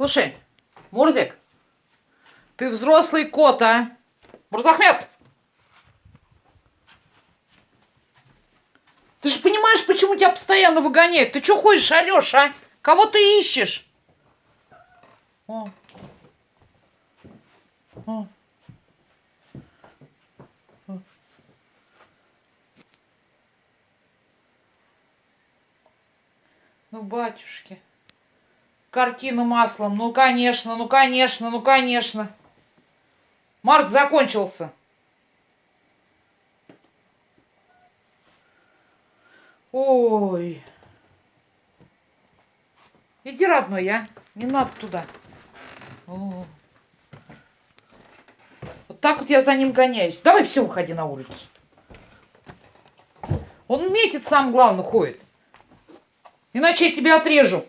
Слушай, Мурзик, ты взрослый кот, а? Мурзахмед! Ты же понимаешь, почему тебя постоянно выгоняют? Ты что ходишь, орешь, а? Кого ты ищешь? О. О. О. Ну, батюшки. Картина маслом. Ну, конечно, ну, конечно, ну, конечно. Март закончился. Ой. Иди, родной, я. Не надо туда. О. Вот так вот я за ним гоняюсь. Давай все, выходи на улицу. Он метит, сам главное, ходит. Иначе я тебя отрежу.